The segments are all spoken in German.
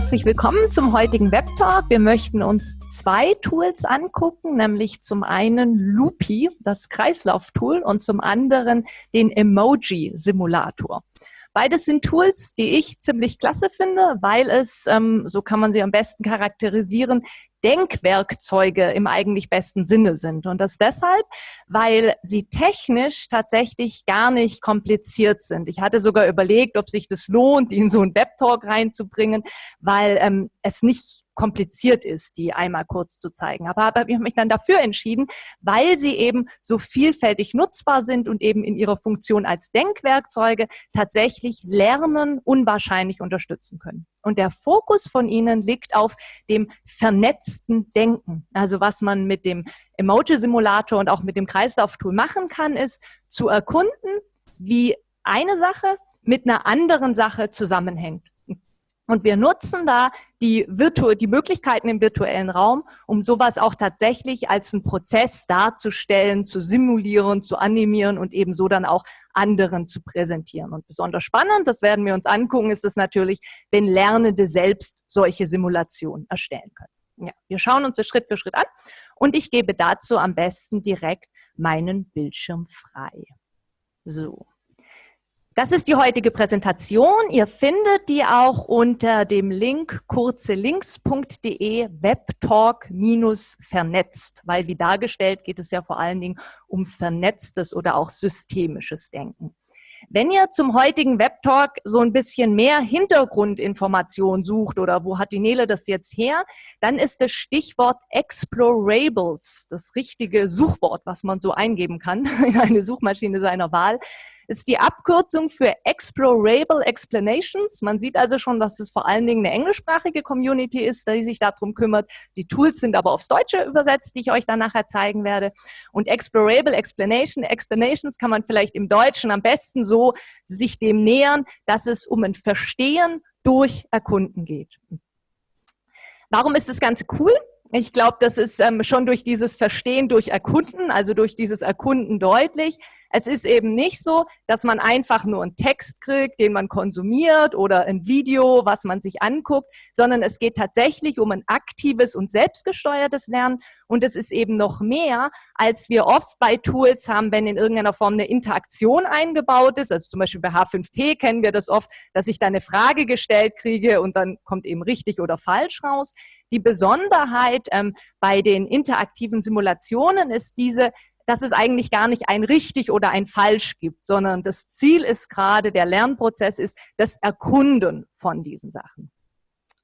herzlich willkommen zum heutigen Web Talk. Wir möchten uns zwei Tools angucken, nämlich zum einen Loopy, das Kreislauftool, und zum anderen den Emoji-Simulator. Beides sind Tools, die ich ziemlich klasse finde, weil es, ähm, so kann man sie am besten charakterisieren, Denkwerkzeuge im eigentlich besten Sinne sind. Und das deshalb, weil sie technisch tatsächlich gar nicht kompliziert sind. Ich hatte sogar überlegt, ob sich das lohnt, die in so einen Webtalk reinzubringen, weil ähm, es nicht kompliziert ist, die einmal kurz zu zeigen. Aber, aber ich habe mich dann dafür entschieden, weil sie eben so vielfältig nutzbar sind und eben in ihrer Funktion als Denkwerkzeuge tatsächlich Lernen unwahrscheinlich unterstützen können. Und der Fokus von ihnen liegt auf dem vernetzten Denken. Also was man mit dem Emoji-Simulator und auch mit dem Kreislauftool machen kann, ist zu erkunden, wie eine Sache mit einer anderen Sache zusammenhängt. Und wir nutzen da die, Virtu die Möglichkeiten im virtuellen Raum, um sowas auch tatsächlich als einen Prozess darzustellen, zu simulieren, zu animieren und eben so dann auch anderen zu präsentieren. Und besonders spannend, das werden wir uns angucken, ist es natürlich, wenn Lernende selbst solche Simulationen erstellen können. Ja, wir schauen uns das Schritt für Schritt an und ich gebe dazu am besten direkt meinen Bildschirm frei. So. Das ist die heutige Präsentation. Ihr findet die auch unter dem Link kurzelinks.de webtalk-vernetzt, weil wie dargestellt geht es ja vor allen Dingen um vernetztes oder auch systemisches Denken. Wenn ihr zum heutigen Webtalk so ein bisschen mehr Hintergrundinformation sucht oder wo hat die Nele das jetzt her, dann ist das Stichwort Explorables das richtige Suchwort, was man so eingeben kann in eine Suchmaschine seiner Wahl ist die Abkürzung für Explorable Explanations. Man sieht also schon, dass es vor allen Dingen eine englischsprachige Community ist, die sich darum kümmert. Die Tools sind aber aufs Deutsche übersetzt, die ich euch dann nachher zeigen werde. Und Explorable Explanation, Explanations kann man vielleicht im Deutschen am besten so sich dem nähern, dass es um ein Verstehen durch Erkunden geht. Warum ist das Ganze cool? Ich glaube, das ist ähm, schon durch dieses Verstehen durch Erkunden, also durch dieses Erkunden deutlich, es ist eben nicht so, dass man einfach nur einen Text kriegt, den man konsumiert oder ein Video, was man sich anguckt, sondern es geht tatsächlich um ein aktives und selbstgesteuertes Lernen. Und es ist eben noch mehr, als wir oft bei Tools haben, wenn in irgendeiner Form eine Interaktion eingebaut ist. Also zum Beispiel bei H5P kennen wir das oft, dass ich da eine Frage gestellt kriege und dann kommt eben richtig oder falsch raus. Die Besonderheit ähm, bei den interaktiven Simulationen ist diese, dass es eigentlich gar nicht ein richtig oder ein falsch gibt, sondern das Ziel ist gerade, der Lernprozess ist das Erkunden von diesen Sachen.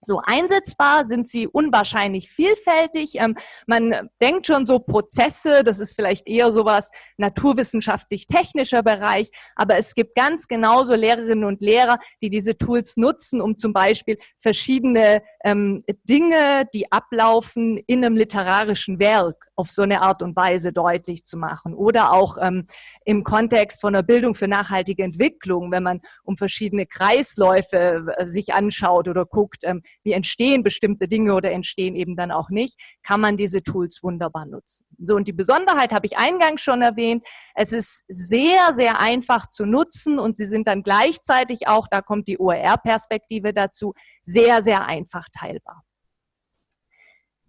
So einsetzbar sind sie unwahrscheinlich vielfältig. Ähm, man denkt schon so Prozesse, das ist vielleicht eher sowas naturwissenschaftlich-technischer Bereich, aber es gibt ganz genauso Lehrerinnen und Lehrer, die diese Tools nutzen, um zum Beispiel verschiedene ähm, Dinge, die ablaufen in einem literarischen Werk auf so eine Art und Weise deutlich zu machen. Oder auch ähm, im Kontext von der Bildung für nachhaltige Entwicklung, wenn man um verschiedene Kreisläufe äh, sich anschaut oder guckt, ähm, wie entstehen bestimmte Dinge oder entstehen eben dann auch nicht, kann man diese Tools wunderbar nutzen. So, und die Besonderheit habe ich eingangs schon erwähnt. Es ist sehr, sehr einfach zu nutzen und sie sind dann gleichzeitig auch, da kommt die OER-Perspektive dazu, sehr, sehr einfach teilbar.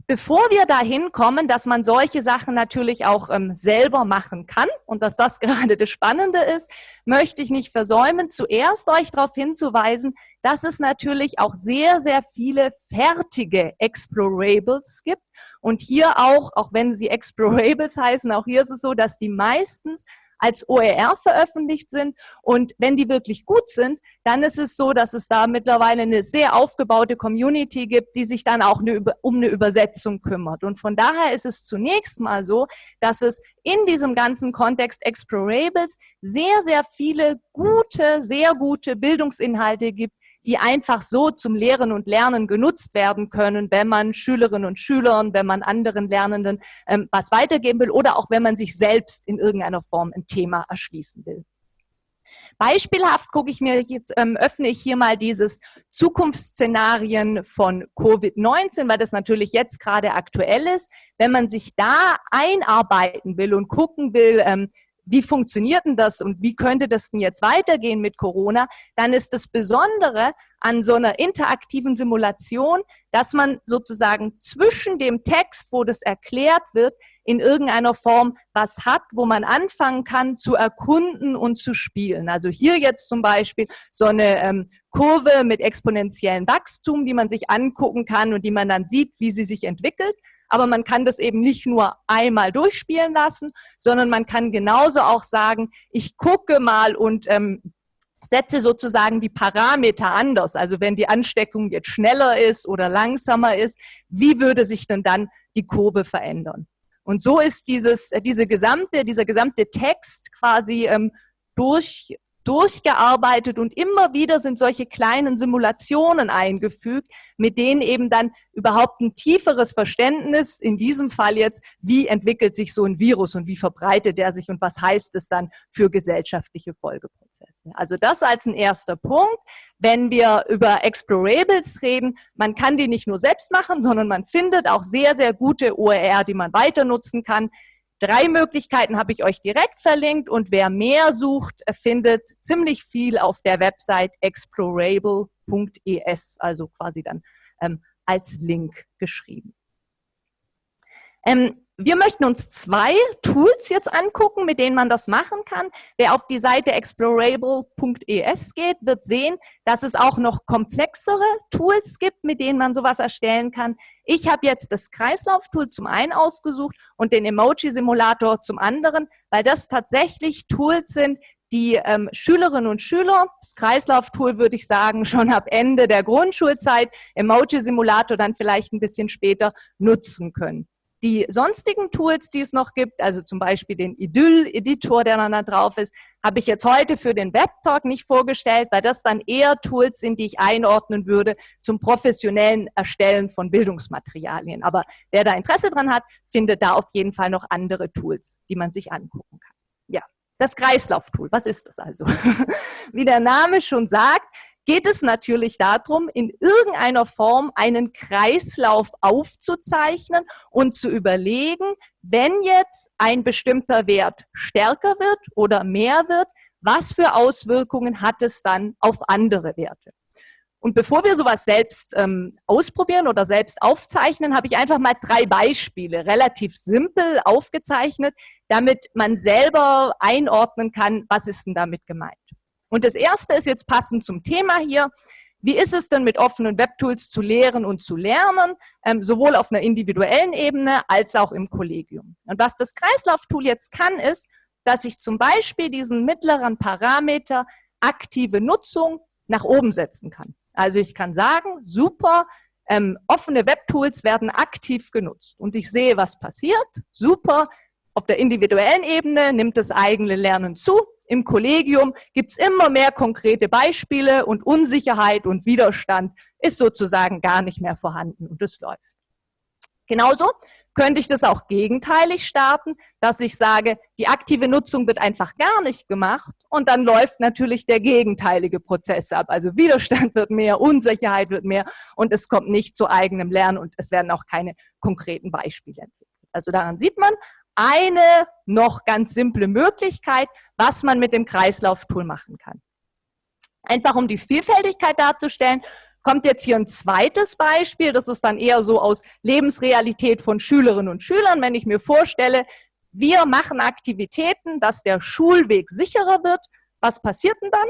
Bevor wir dahin kommen, dass man solche Sachen natürlich auch ähm, selber machen kann und dass das gerade das Spannende ist, möchte ich nicht versäumen, zuerst euch darauf hinzuweisen, dass es natürlich auch sehr, sehr viele fertige Explorables gibt. Und hier auch, auch wenn sie Explorables heißen, auch hier ist es so, dass die meistens als OER veröffentlicht sind. Und wenn die wirklich gut sind, dann ist es so, dass es da mittlerweile eine sehr aufgebaute Community gibt, die sich dann auch eine, um eine Übersetzung kümmert. Und von daher ist es zunächst mal so, dass es in diesem ganzen Kontext Explorables sehr, sehr viele gute, sehr gute Bildungsinhalte gibt, die einfach so zum Lehren und Lernen genutzt werden können, wenn man Schülerinnen und Schülern, wenn man anderen Lernenden ähm, was weitergeben will oder auch wenn man sich selbst in irgendeiner Form ein Thema erschließen will. Beispielhaft gucke ich mir jetzt, ähm, öffne ich hier mal dieses Zukunftsszenarien von Covid-19, weil das natürlich jetzt gerade aktuell ist. Wenn man sich da einarbeiten will und gucken will, ähm, wie funktioniert denn das und wie könnte das denn jetzt weitergehen mit Corona, dann ist das Besondere an so einer interaktiven Simulation, dass man sozusagen zwischen dem Text, wo das erklärt wird, in irgendeiner Form was hat, wo man anfangen kann zu erkunden und zu spielen. Also hier jetzt zum Beispiel so eine ähm, Kurve mit exponentiellem Wachstum, die man sich angucken kann und die man dann sieht, wie sie sich entwickelt. Aber man kann das eben nicht nur einmal durchspielen lassen, sondern man kann genauso auch sagen, ich gucke mal und ähm, setze sozusagen die Parameter anders. Also wenn die Ansteckung jetzt schneller ist oder langsamer ist, wie würde sich denn dann die Kurve verändern? Und so ist dieses, diese gesamte, dieser gesamte Text quasi ähm, durch, durchgearbeitet und immer wieder sind solche kleinen Simulationen eingefügt, mit denen eben dann überhaupt ein tieferes Verständnis, in diesem Fall jetzt, wie entwickelt sich so ein Virus und wie verbreitet er sich und was heißt es dann für gesellschaftliche Folgeprozesse. Also das als ein erster Punkt. Wenn wir über Explorables reden, man kann die nicht nur selbst machen, sondern man findet auch sehr, sehr gute OER, die man weiter nutzen kann. Drei Möglichkeiten habe ich euch direkt verlinkt und wer mehr sucht, findet ziemlich viel auf der Website explorable.es, also quasi dann ähm, als Link geschrieben. Ähm, wir möchten uns zwei Tools jetzt angucken, mit denen man das machen kann. Wer auf die Seite explorable.es geht, wird sehen, dass es auch noch komplexere Tools gibt, mit denen man sowas erstellen kann. Ich habe jetzt das Kreislauftool zum einen ausgesucht und den Emoji-Simulator zum anderen, weil das tatsächlich Tools sind, die ähm, Schülerinnen und Schüler, das Kreislauftool würde ich sagen, schon ab Ende der Grundschulzeit, Emoji-Simulator dann vielleicht ein bisschen später nutzen können. Die sonstigen Tools, die es noch gibt, also zum Beispiel den Idyll-Editor, der dann da drauf ist, habe ich jetzt heute für den Webtalk nicht vorgestellt, weil das dann eher Tools sind, die ich einordnen würde zum professionellen Erstellen von Bildungsmaterialien. Aber wer da Interesse dran hat, findet da auf jeden Fall noch andere Tools, die man sich angucken kann. Ja, das Kreislauftool, was ist das also? Wie der Name schon sagt, geht es natürlich darum, in irgendeiner Form einen Kreislauf aufzuzeichnen und zu überlegen, wenn jetzt ein bestimmter Wert stärker wird oder mehr wird, was für Auswirkungen hat es dann auf andere Werte? Und bevor wir sowas selbst ähm, ausprobieren oder selbst aufzeichnen, habe ich einfach mal drei Beispiele, relativ simpel aufgezeichnet, damit man selber einordnen kann, was ist denn damit gemeint. Und das erste ist jetzt passend zum Thema hier. Wie ist es denn mit offenen Webtools zu lehren und zu lernen, ähm, sowohl auf einer individuellen Ebene als auch im Kollegium? Und was das Kreislauftool jetzt kann, ist, dass ich zum Beispiel diesen mittleren Parameter aktive Nutzung nach oben setzen kann. Also ich kann sagen, super, ähm, offene Webtools werden aktiv genutzt und ich sehe, was passiert. Super, auf der individuellen Ebene nimmt das eigene Lernen zu, im Kollegium gibt es immer mehr konkrete Beispiele und Unsicherheit und Widerstand ist sozusagen gar nicht mehr vorhanden und es läuft. Genauso könnte ich das auch gegenteilig starten, dass ich sage, die aktive Nutzung wird einfach gar nicht gemacht und dann läuft natürlich der gegenteilige Prozess ab. Also Widerstand wird mehr, Unsicherheit wird mehr und es kommt nicht zu eigenem Lernen und es werden auch keine konkreten Beispiele entwickelt. Also daran sieht man, eine noch ganz simple Möglichkeit, was man mit dem Kreislauftool machen kann. Einfach um die Vielfältigkeit darzustellen, kommt jetzt hier ein zweites Beispiel. Das ist dann eher so aus Lebensrealität von Schülerinnen und Schülern. Wenn ich mir vorstelle, wir machen Aktivitäten, dass der Schulweg sicherer wird, was passiert denn dann?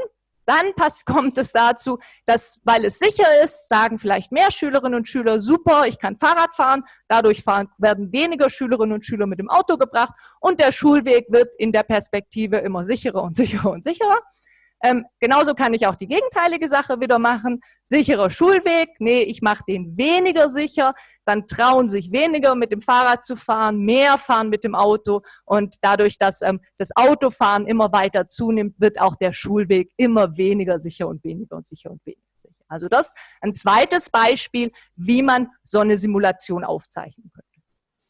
Dann kommt es dazu, dass, weil es sicher ist, sagen vielleicht mehr Schülerinnen und Schüler, super, ich kann Fahrrad fahren, dadurch fahren, werden weniger Schülerinnen und Schüler mit dem Auto gebracht und der Schulweg wird in der Perspektive immer sicherer und sicherer und sicherer. Ähm, genauso kann ich auch die gegenteilige Sache wieder machen. Sicherer Schulweg, nee, ich mache den weniger sicher, dann trauen sich weniger mit dem Fahrrad zu fahren, mehr fahren mit dem Auto und dadurch, dass ähm, das Autofahren immer weiter zunimmt, wird auch der Schulweg immer weniger sicher und weniger und sicher und weniger sicher. Also das ein zweites Beispiel, wie man so eine Simulation aufzeichnen könnte.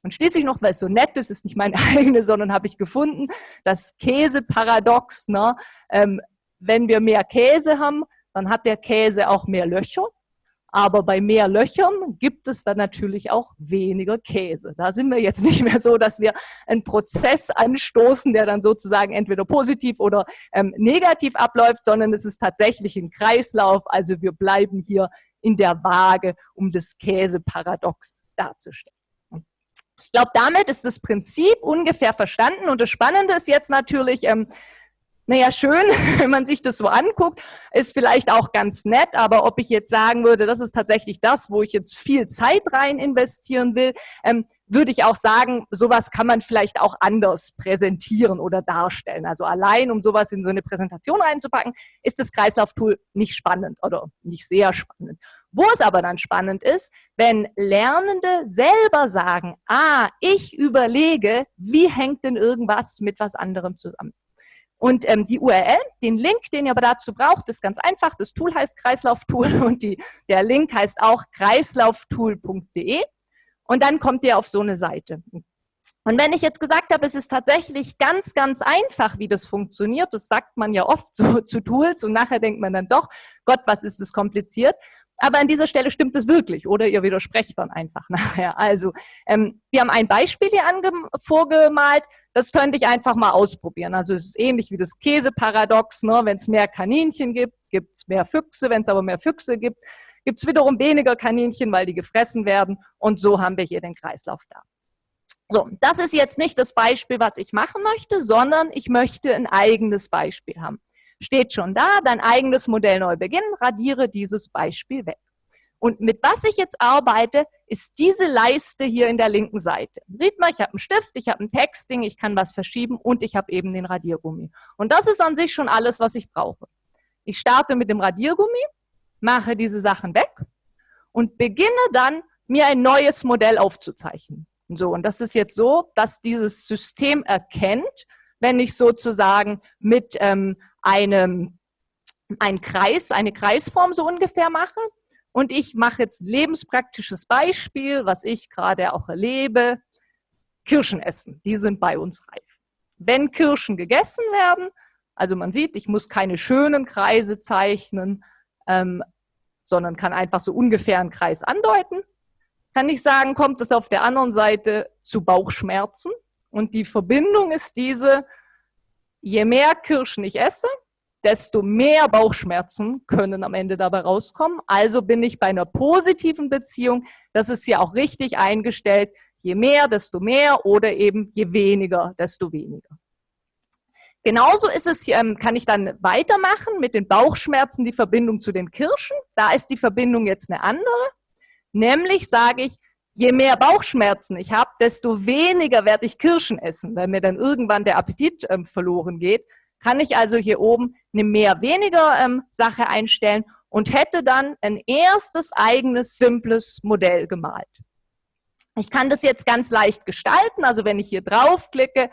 Und schließlich noch, weil es so nett ist, ist nicht meine eigene, sondern habe ich gefunden, das Käseparadox, ne, ähm, wenn wir mehr Käse haben, dann hat der Käse auch mehr Löcher. Aber bei mehr Löchern gibt es dann natürlich auch weniger Käse. Da sind wir jetzt nicht mehr so, dass wir einen Prozess anstoßen, der dann sozusagen entweder positiv oder ähm, negativ abläuft, sondern es ist tatsächlich ein Kreislauf. Also wir bleiben hier in der Waage, um das Käseparadox darzustellen. Ich glaube, damit ist das Prinzip ungefähr verstanden. Und das Spannende ist jetzt natürlich, ähm, naja, schön, wenn man sich das so anguckt, ist vielleicht auch ganz nett, aber ob ich jetzt sagen würde, das ist tatsächlich das, wo ich jetzt viel Zeit rein investieren will, ähm, würde ich auch sagen, sowas kann man vielleicht auch anders präsentieren oder darstellen. Also allein, um sowas in so eine Präsentation reinzupacken, ist das Kreislauftool nicht spannend oder nicht sehr spannend. Wo es aber dann spannend ist, wenn Lernende selber sagen, ah, ich überlege, wie hängt denn irgendwas mit was anderem zusammen. Und ähm, die URL, den Link, den ihr aber dazu braucht, ist ganz einfach. Das Tool heißt Kreislauftool und die, der Link heißt auch kreislauftool.de. Und dann kommt ihr auf so eine Seite. Und wenn ich jetzt gesagt habe, es ist tatsächlich ganz, ganz einfach, wie das funktioniert, das sagt man ja oft so zu Tools und nachher denkt man dann doch, Gott, was ist das kompliziert? Aber an dieser Stelle stimmt es wirklich oder ihr widersprecht dann einfach nachher. Also ähm, wir haben ein Beispiel hier vorgemalt, das könnte ich einfach mal ausprobieren. Also es ist ähnlich wie das Käseparadox. Ne? Wenn es mehr Kaninchen gibt, gibt es mehr Füchse. Wenn es aber mehr Füchse gibt, gibt es wiederum weniger Kaninchen, weil die gefressen werden. Und so haben wir hier den Kreislauf da. So, das ist jetzt nicht das Beispiel, was ich machen möchte, sondern ich möchte ein eigenes Beispiel haben. Steht schon da, dein eigenes Modell neu beginnen, radiere dieses Beispiel weg. Und mit was ich jetzt arbeite, ist diese Leiste hier in der linken Seite. Sieht man, ich habe einen Stift, ich habe ein Texting, ich kann was verschieben und ich habe eben den Radiergummi. Und das ist an sich schon alles, was ich brauche. Ich starte mit dem Radiergummi, mache diese Sachen weg und beginne dann, mir ein neues Modell aufzuzeichnen. So, und das ist jetzt so, dass dieses System erkennt, wenn ich sozusagen mit ähm, einem ein Kreis, eine Kreisform so ungefähr mache. Und ich mache jetzt lebenspraktisches Beispiel, was ich gerade auch erlebe. Kirschen essen, die sind bei uns reif. Wenn Kirschen gegessen werden, also man sieht, ich muss keine schönen Kreise zeichnen, ähm, sondern kann einfach so ungefähr einen Kreis andeuten, kann ich sagen, kommt es auf der anderen Seite zu Bauchschmerzen. Und die Verbindung ist diese, je mehr Kirschen ich esse, desto mehr Bauchschmerzen können am Ende dabei rauskommen. Also bin ich bei einer positiven Beziehung, das ist ja auch richtig eingestellt, je mehr, desto mehr oder eben je weniger, desto weniger. Genauso ist es, ähm, kann ich dann weitermachen mit den Bauchschmerzen, die Verbindung zu den Kirschen. Da ist die Verbindung jetzt eine andere. Nämlich sage ich, je mehr Bauchschmerzen ich habe, desto weniger werde ich Kirschen essen, weil mir dann irgendwann der Appetit ähm, verloren geht. Kann ich also hier oben eine mehr-weniger ähm, Sache einstellen und hätte dann ein erstes eigenes simples Modell gemalt. Ich kann das jetzt ganz leicht gestalten, also wenn ich hier draufklicke,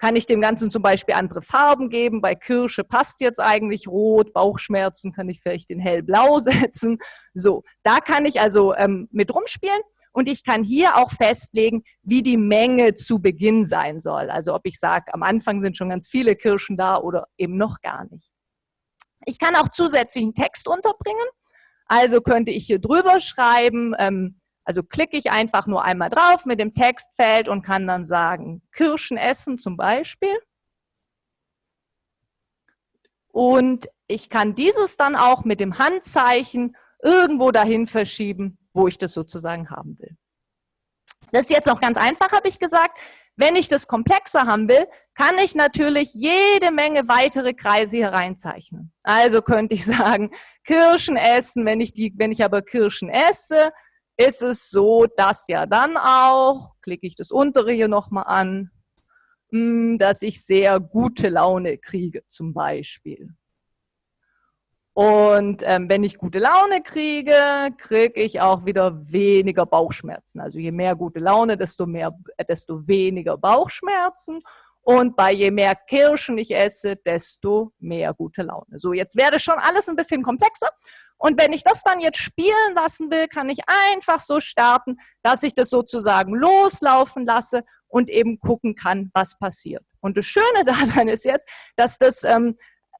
kann ich dem Ganzen zum Beispiel andere Farben geben. Bei Kirsche passt jetzt eigentlich rot, Bauchschmerzen kann ich vielleicht in hellblau setzen. So, da kann ich also ähm, mit rumspielen. Und ich kann hier auch festlegen, wie die Menge zu Beginn sein soll. Also ob ich sage, am Anfang sind schon ganz viele Kirschen da oder eben noch gar nicht. Ich kann auch zusätzlichen Text unterbringen. Also könnte ich hier drüber schreiben, ähm, also klicke ich einfach nur einmal drauf mit dem Textfeld und kann dann sagen, Kirschen essen zum Beispiel. Und ich kann dieses dann auch mit dem Handzeichen irgendwo dahin verschieben, wo ich das sozusagen haben will. Das ist jetzt noch ganz einfach, habe ich gesagt. Wenn ich das komplexer haben will, kann ich natürlich jede Menge weitere Kreise hier reinzeichnen. Also könnte ich sagen, Kirschen essen, wenn ich, die, wenn ich aber Kirschen esse, ist es so, dass ja dann auch, klicke ich das untere hier nochmal an, hm, dass ich sehr gute Laune kriege zum Beispiel. Und ähm, wenn ich gute Laune kriege, kriege ich auch wieder weniger Bauchschmerzen. Also je mehr gute Laune, desto, mehr, äh, desto weniger Bauchschmerzen. Und bei je mehr Kirschen ich esse, desto mehr gute Laune. So, jetzt wäre schon alles ein bisschen komplexer. Und wenn ich das dann jetzt spielen lassen will, kann ich einfach so starten, dass ich das sozusagen loslaufen lasse und eben gucken kann, was passiert. Und das Schöne daran ist jetzt, dass das ähm,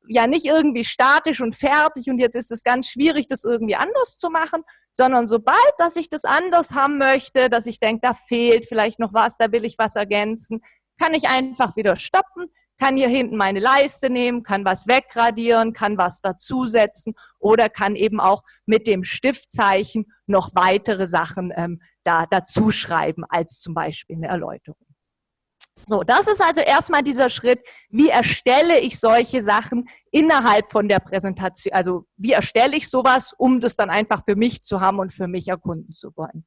ja nicht irgendwie statisch und fertig und jetzt ist es ganz schwierig, das irgendwie anders zu machen, sondern sobald, dass ich das anders haben möchte, dass ich denke, da fehlt vielleicht noch was, da will ich was ergänzen, kann ich einfach wieder stoppen, kann hier hinten meine Leiste nehmen, kann was wegradieren, kann was dazusetzen oder kann eben auch mit dem Stiftzeichen noch weitere Sachen ähm, da dazu schreiben, als zum Beispiel eine Erläuterung. So, das ist also erstmal dieser Schritt, wie erstelle ich solche Sachen innerhalb von der Präsentation, also wie erstelle ich sowas, um das dann einfach für mich zu haben und für mich erkunden zu wollen.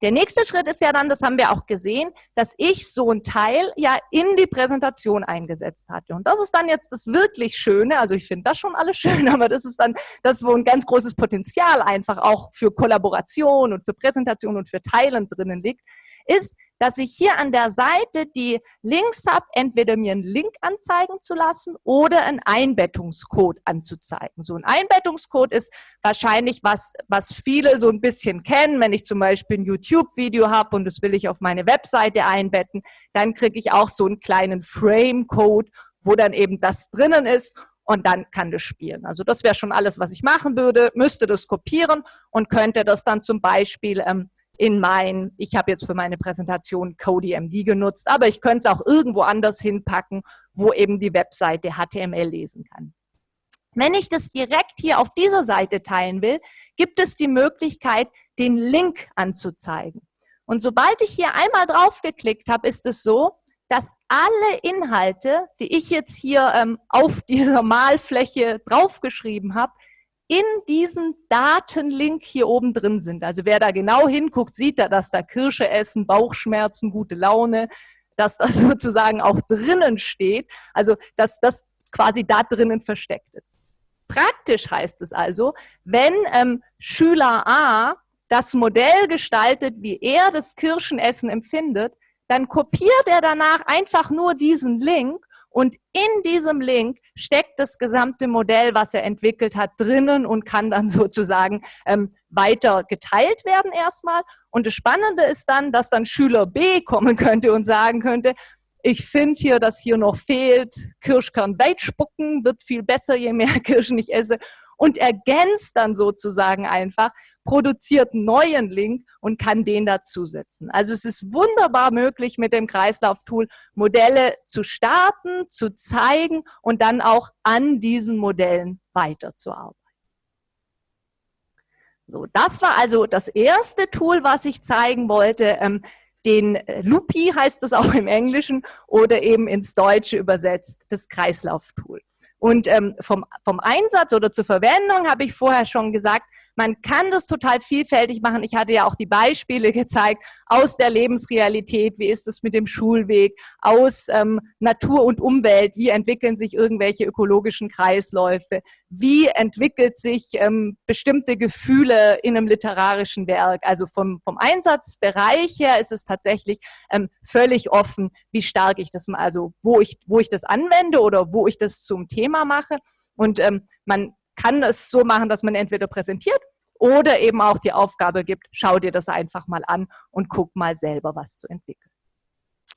Der nächste Schritt ist ja dann, das haben wir auch gesehen, dass ich so ein Teil ja in die Präsentation eingesetzt hatte. Und das ist dann jetzt das wirklich Schöne, also ich finde das schon alles schön, aber das ist dann das, wo ein ganz großes Potenzial einfach auch für Kollaboration und für Präsentation und für Teilen drinnen liegt, ist, dass ich hier an der Seite die Links habe, entweder mir einen Link anzeigen zu lassen oder einen Einbettungscode anzuzeigen. So ein Einbettungscode ist wahrscheinlich was, was viele so ein bisschen kennen. Wenn ich zum Beispiel ein YouTube-Video habe und das will ich auf meine Webseite einbetten, dann kriege ich auch so einen kleinen Frame-Code, wo dann eben das drinnen ist und dann kann das spielen. Also das wäre schon alles, was ich machen würde, müsste das kopieren und könnte das dann zum Beispiel ähm, in mein, ich habe jetzt für meine Präsentation CodeMD genutzt, aber ich könnte es auch irgendwo anders hinpacken, wo eben die Webseite HTML lesen kann. Wenn ich das direkt hier auf dieser Seite teilen will, gibt es die Möglichkeit, den Link anzuzeigen. Und sobald ich hier einmal drauf geklickt habe, ist es so, dass alle Inhalte, die ich jetzt hier ähm, auf dieser Malfläche draufgeschrieben habe, in diesem Datenlink hier oben drin sind. Also wer da genau hinguckt, sieht da, dass da Kirsche essen, Bauchschmerzen, gute Laune, dass das sozusagen auch drinnen steht. Also dass das quasi da drinnen versteckt ist. Praktisch heißt es also, wenn ähm, Schüler A das Modell gestaltet, wie er das Kirschenessen empfindet, dann kopiert er danach einfach nur diesen Link und in diesem Link steckt das gesamte Modell, was er entwickelt hat, drinnen und kann dann sozusagen ähm, weiter geteilt werden erstmal. Und das Spannende ist dann, dass dann Schüler B kommen könnte und sagen könnte, ich finde hier, dass hier noch fehlt, Kirschkern weitspucken, wird viel besser, je mehr Kirschen ich esse und ergänzt dann sozusagen einfach, produziert neuen Link und kann den dazusetzen. Also es ist wunderbar möglich, mit dem Kreislauf-Tool Modelle zu starten, zu zeigen und dann auch an diesen Modellen weiterzuarbeiten. So, das war also das erste Tool, was ich zeigen wollte. Ähm, den Lupi heißt es auch im Englischen oder eben ins Deutsche übersetzt, das Kreislauf-Tool. Und ähm, vom, vom Einsatz oder zur Verwendung habe ich vorher schon gesagt, man kann das total vielfältig machen. Ich hatte ja auch die Beispiele gezeigt aus der Lebensrealität. Wie ist es mit dem Schulweg? Aus ähm, Natur und Umwelt. Wie entwickeln sich irgendwelche ökologischen Kreisläufe? Wie entwickelt sich ähm, bestimmte Gefühle in einem literarischen Werk? Also vom, vom Einsatzbereich her ist es tatsächlich ähm, völlig offen, wie stark ich das, also wo ich, wo ich das anwende oder wo ich das zum Thema mache. Und ähm, man kann es so machen, dass man entweder präsentiert oder eben auch die Aufgabe gibt, schau dir das einfach mal an und guck mal selber, was zu entwickeln.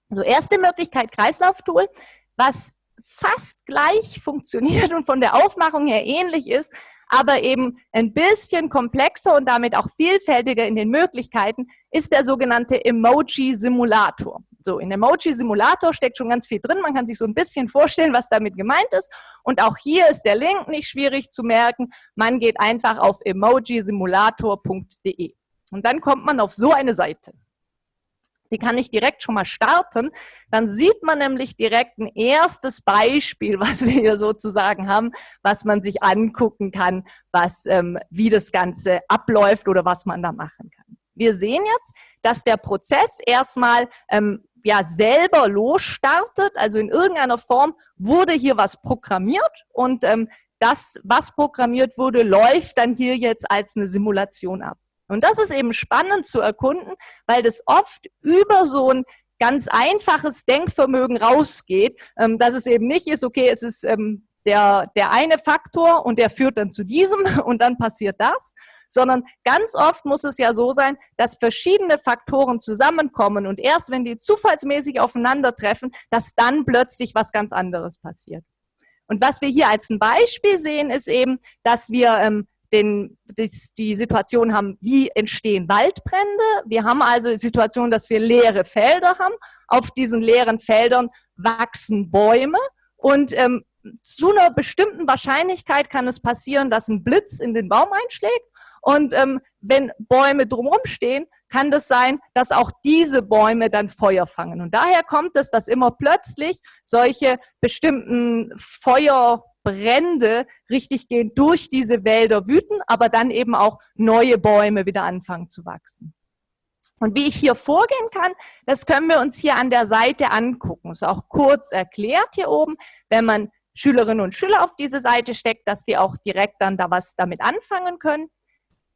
So, erste Möglichkeit Kreislauftool, was fast gleich funktioniert und von der Aufmachung her ähnlich ist, aber eben ein bisschen komplexer und damit auch vielfältiger in den Möglichkeiten, ist der sogenannte Emoji-Simulator. So, in Emoji-Simulator steckt schon ganz viel drin. Man kann sich so ein bisschen vorstellen, was damit gemeint ist. Und auch hier ist der Link nicht schwierig zu merken. Man geht einfach auf emojisimulator.de. Und dann kommt man auf so eine Seite. Die kann ich direkt schon mal starten. Dann sieht man nämlich direkt ein erstes Beispiel, was wir hier sozusagen haben, was man sich angucken kann, was, ähm, wie das Ganze abläuft oder was man da machen kann. Wir sehen jetzt, dass der Prozess erstmal ähm, ja selber losstartet, also in irgendeiner Form wurde hier was programmiert und ähm, das, was programmiert wurde, läuft dann hier jetzt als eine Simulation ab. Und das ist eben spannend zu erkunden, weil das oft über so ein ganz einfaches Denkvermögen rausgeht, ähm, dass es eben nicht ist, okay, es ist ähm, der, der eine Faktor und der führt dann zu diesem und dann passiert das, sondern ganz oft muss es ja so sein, dass verschiedene Faktoren zusammenkommen und erst wenn die zufallsmäßig aufeinandertreffen, dass dann plötzlich was ganz anderes passiert. Und was wir hier als ein Beispiel sehen, ist eben, dass wir ähm, den, die, die Situation haben, wie entstehen Waldbrände. Wir haben also die Situation, dass wir leere Felder haben. Auf diesen leeren Feldern wachsen Bäume und ähm, zu einer bestimmten Wahrscheinlichkeit kann es passieren, dass ein Blitz in den Baum einschlägt. Und ähm, wenn Bäume drumherum stehen, kann das sein, dass auch diese Bäume dann Feuer fangen. Und daher kommt es, dass immer plötzlich solche bestimmten Feuerbrände richtig gehen durch diese Wälder wüten, aber dann eben auch neue Bäume wieder anfangen zu wachsen. Und wie ich hier vorgehen kann, das können wir uns hier an der Seite angucken. Ist auch kurz erklärt hier oben, wenn man Schülerinnen und Schüler auf diese Seite steckt, dass die auch direkt dann da was damit anfangen können.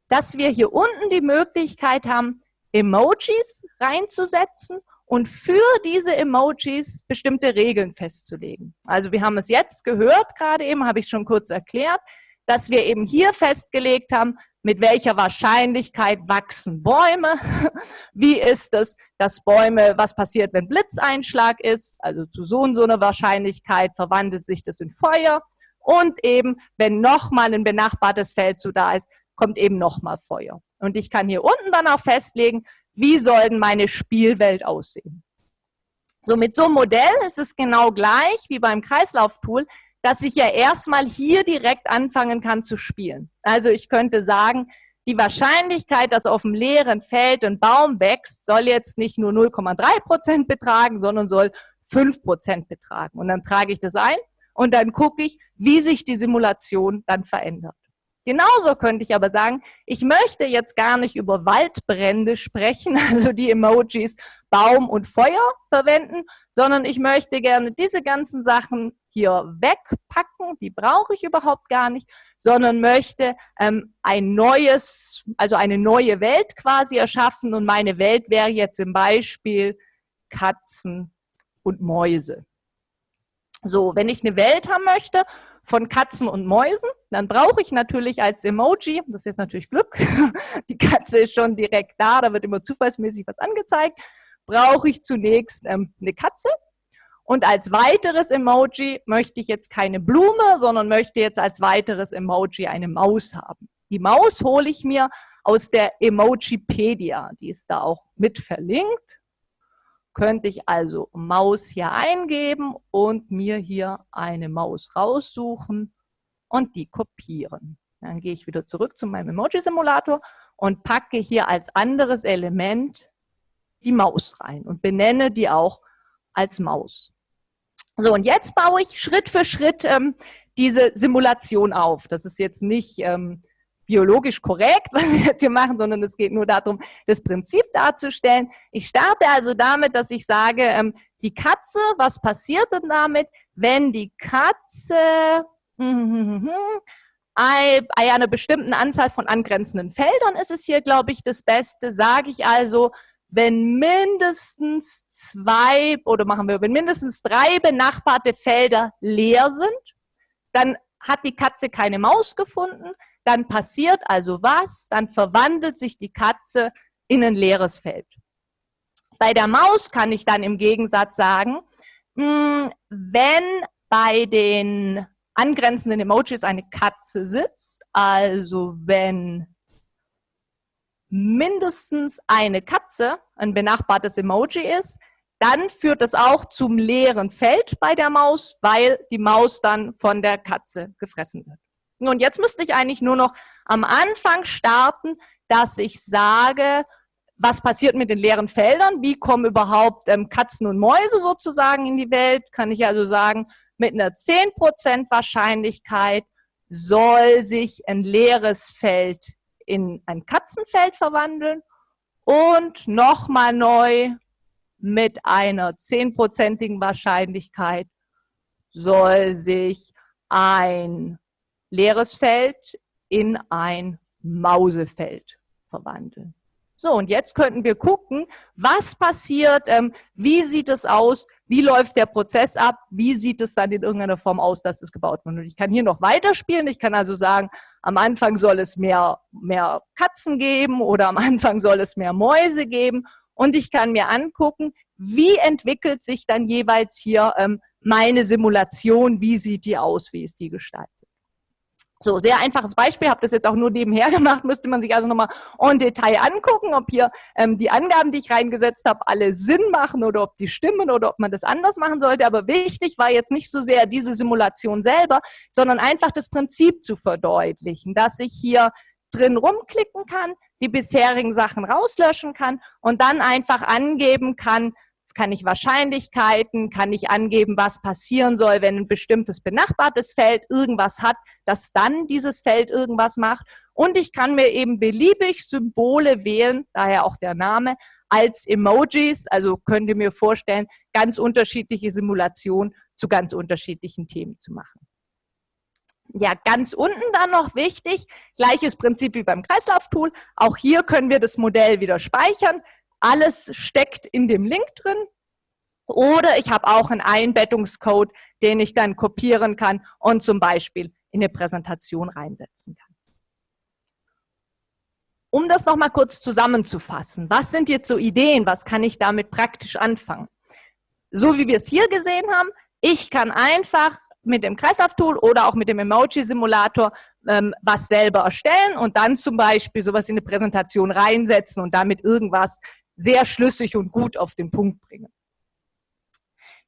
Dass wir hier unten die Möglichkeit haben, Emojis reinzusetzen und für diese Emojis bestimmte Regeln festzulegen. Also wir haben es jetzt gehört, gerade eben habe ich schon kurz erklärt, dass wir eben hier festgelegt haben, mit welcher Wahrscheinlichkeit wachsen Bäume, wie ist es, dass Bäume, was passiert, wenn Blitzeinschlag ist, also zu so und so einer Wahrscheinlichkeit verwandelt sich das in Feuer. Und eben, wenn nochmal ein benachbartes Feld so da ist, kommt eben nochmal Feuer. Und ich kann hier unten dann auch festlegen, wie soll denn meine Spielwelt aussehen. So, mit so einem Modell ist es genau gleich wie beim Kreislauftool, dass ich ja erstmal hier direkt anfangen kann zu spielen. Also ich könnte sagen, die Wahrscheinlichkeit, dass auf dem leeren Feld ein Baum wächst, soll jetzt nicht nur 0,3 Prozent betragen, sondern soll 5 Prozent betragen. Und dann trage ich das ein und dann gucke ich, wie sich die Simulation dann verändert. Genauso könnte ich aber sagen, ich möchte jetzt gar nicht über Waldbrände sprechen, also die Emojis Baum und Feuer verwenden, sondern ich möchte gerne diese ganzen Sachen hier wegpacken, die brauche ich überhaupt gar nicht, sondern möchte ähm, ein neues, also eine neue Welt quasi erschaffen und meine Welt wäre jetzt zum Beispiel Katzen und Mäuse. So, wenn ich eine Welt haben möchte, von Katzen und Mäusen. Dann brauche ich natürlich als Emoji, das ist jetzt natürlich Glück, die Katze ist schon direkt da, da wird immer zufallsmäßig was angezeigt, brauche ich zunächst ähm, eine Katze. Und als weiteres Emoji möchte ich jetzt keine Blume, sondern möchte jetzt als weiteres Emoji eine Maus haben. Die Maus hole ich mir aus der Emojipedia, die ist da auch mit verlinkt könnte ich also Maus hier eingeben und mir hier eine Maus raussuchen und die kopieren. Dann gehe ich wieder zurück zu meinem Emoji-Simulator und packe hier als anderes Element die Maus rein und benenne die auch als Maus. So, und jetzt baue ich Schritt für Schritt ähm, diese Simulation auf. Das ist jetzt nicht ähm, biologisch korrekt, was wir jetzt hier machen, sondern es geht nur darum, das Prinzip darzustellen. Ich starte also damit, dass ich sage, ähm, die Katze, was passiert denn damit, wenn die Katze bei einer bestimmten Anzahl von angrenzenden Feldern ist es hier, glaube ich, das Beste, sage ich also, wenn mindestens zwei oder machen wir, wenn mindestens drei benachbarte Felder leer sind, dann hat die Katze keine Maus gefunden, dann passiert also was? Dann verwandelt sich die Katze in ein leeres Feld. Bei der Maus kann ich dann im Gegensatz sagen, hm, wenn bei den angrenzenden Emojis eine Katze sitzt, also wenn mindestens eine Katze ein benachbartes Emoji ist, dann führt es auch zum leeren Feld bei der Maus, weil die Maus dann von der Katze gefressen wird. Und jetzt müsste ich eigentlich nur noch am Anfang starten, dass ich sage, was passiert mit den leeren Feldern? Wie kommen überhaupt ähm, Katzen und Mäuse sozusagen in die Welt? Kann ich also sagen, mit einer 10% Wahrscheinlichkeit soll sich ein leeres Feld in ein Katzenfeld verwandeln und nochmal neu mit einer 10%igen Wahrscheinlichkeit soll sich ein leeres Feld in ein Mausefeld verwandeln. So, und jetzt könnten wir gucken, was passiert, ähm, wie sieht es aus, wie läuft der Prozess ab, wie sieht es dann in irgendeiner Form aus, dass es gebaut wird. Und ich kann hier noch weiterspielen, ich kann also sagen, am Anfang soll es mehr, mehr Katzen geben oder am Anfang soll es mehr Mäuse geben und ich kann mir angucken, wie entwickelt sich dann jeweils hier ähm, meine Simulation, wie sieht die aus, wie ist die gestaltet. So, sehr einfaches Beispiel, habe das jetzt auch nur nebenher gemacht, müsste man sich also nochmal en Detail angucken, ob hier ähm, die Angaben, die ich reingesetzt habe, alle Sinn machen oder ob die stimmen oder ob man das anders machen sollte. Aber wichtig war jetzt nicht so sehr diese Simulation selber, sondern einfach das Prinzip zu verdeutlichen, dass ich hier drin rumklicken kann, die bisherigen Sachen rauslöschen kann und dann einfach angeben kann, kann ich Wahrscheinlichkeiten, kann ich angeben, was passieren soll, wenn ein bestimmtes benachbartes Feld irgendwas hat, dass dann dieses Feld irgendwas macht. Und ich kann mir eben beliebig Symbole wählen, daher auch der Name, als Emojis. Also könnt ihr mir vorstellen, ganz unterschiedliche Simulationen zu ganz unterschiedlichen Themen zu machen. Ja, ganz unten dann noch wichtig, gleiches Prinzip wie beim Kreislauftool. Auch hier können wir das Modell wieder speichern. Alles steckt in dem Link drin. Oder ich habe auch einen Einbettungscode, den ich dann kopieren kann und zum Beispiel in eine Präsentation reinsetzen kann. Um das nochmal kurz zusammenzufassen, was sind jetzt so Ideen, was kann ich damit praktisch anfangen? So wie wir es hier gesehen haben, ich kann einfach mit dem Kreislauf-Tool oder auch mit dem Emoji-Simulator ähm, was selber erstellen und dann zum Beispiel sowas in eine Präsentation reinsetzen und damit irgendwas sehr schlüssig und gut auf den Punkt bringen.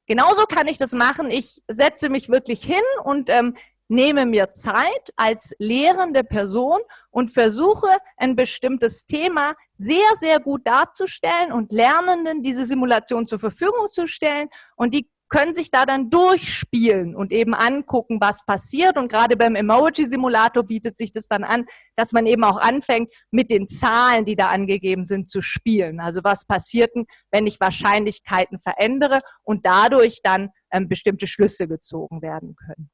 Genauso kann ich das machen. Ich setze mich wirklich hin und ähm, nehme mir Zeit als lehrende Person und versuche, ein bestimmtes Thema sehr, sehr gut darzustellen und Lernenden diese Simulation zur Verfügung zu stellen. Und die können sich da dann durchspielen und eben angucken, was passiert. Und gerade beim Emoji-Simulator bietet sich das dann an, dass man eben auch anfängt, mit den Zahlen, die da angegeben sind, zu spielen. Also was passiert denn, wenn ich Wahrscheinlichkeiten verändere und dadurch dann ähm, bestimmte Schlüsse gezogen werden können.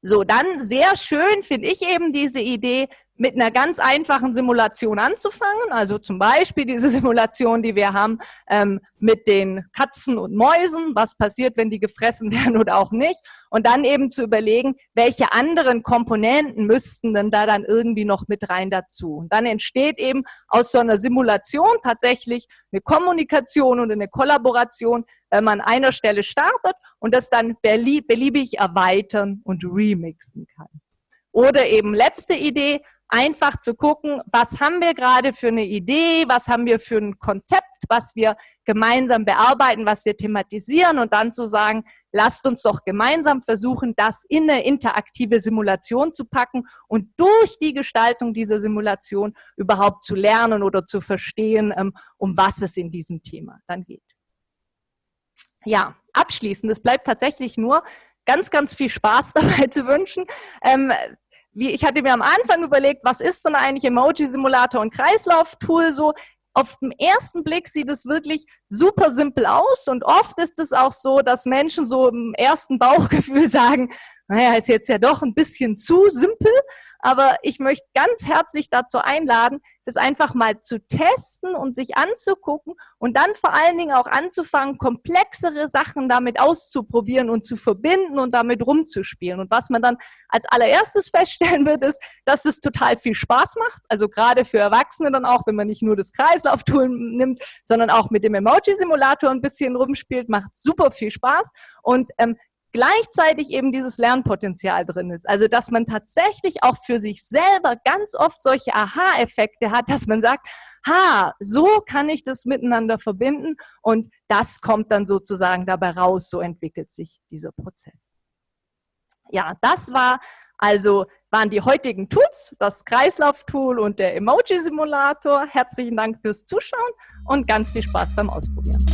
So, dann sehr schön finde ich eben diese Idee, mit einer ganz einfachen Simulation anzufangen. Also zum Beispiel diese Simulation, die wir haben ähm, mit den Katzen und Mäusen. Was passiert, wenn die gefressen werden oder auch nicht? Und dann eben zu überlegen, welche anderen Komponenten müssten denn da dann irgendwie noch mit rein dazu. Und dann entsteht eben aus so einer Simulation tatsächlich eine Kommunikation und eine Kollaboration, wenn man an einer Stelle startet und das dann beliebig erweitern und remixen kann. Oder eben letzte Idee, einfach zu gucken, was haben wir gerade für eine Idee, was haben wir für ein Konzept, was wir gemeinsam bearbeiten, was wir thematisieren und dann zu sagen, lasst uns doch gemeinsam versuchen, das in eine interaktive Simulation zu packen und durch die Gestaltung dieser Simulation überhaupt zu lernen oder zu verstehen, ähm, um was es in diesem Thema dann geht. Ja, abschließend, es bleibt tatsächlich nur, ganz, ganz viel Spaß dabei zu wünschen. Ähm, wie, ich hatte mir am Anfang überlegt, was ist denn eigentlich Emoji-Simulator und Kreislauf-Tool so? Auf den ersten Blick sieht es wirklich super simpel aus und oft ist es auch so, dass Menschen so im ersten Bauchgefühl sagen, naja, ist jetzt ja doch ein bisschen zu simpel, aber ich möchte ganz herzlich dazu einladen, das einfach mal zu testen und sich anzugucken und dann vor allen Dingen auch anzufangen, komplexere Sachen damit auszuprobieren und zu verbinden und damit rumzuspielen. Und was man dann als allererstes feststellen wird, ist, dass es total viel Spaß macht. Also gerade für Erwachsene dann auch, wenn man nicht nur das Kreislauftool nimmt, sondern auch mit dem Emoji-Simulator ein bisschen rumspielt, macht super viel Spaß. Und ähm, gleichzeitig eben dieses Lernpotenzial drin ist. Also dass man tatsächlich auch für sich selber ganz oft solche Aha-Effekte hat, dass man sagt, ha, so kann ich das miteinander verbinden und das kommt dann sozusagen dabei raus, so entwickelt sich dieser Prozess. Ja, das war also waren die heutigen Tools, das Kreislauf-Tool und der Emoji-Simulator. Herzlichen Dank fürs Zuschauen und ganz viel Spaß beim Ausprobieren.